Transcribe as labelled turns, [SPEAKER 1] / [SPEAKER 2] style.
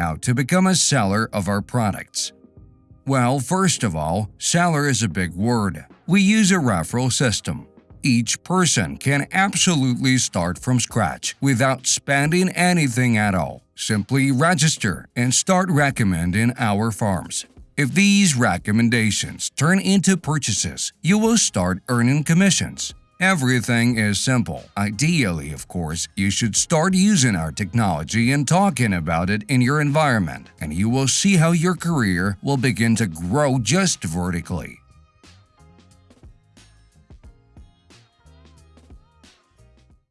[SPEAKER 1] how to become a seller of our products. Well, first of all, seller is a big word. We use a referral system. Each person can absolutely start from scratch without spending anything at all. Simply register and start recommending our farms. If these recommendations turn into purchases, you will start earning commissions. Everything is simple. Ideally, of course, you should start using our technology and talking about it in your environment, and you will see how your career will begin to grow just vertically.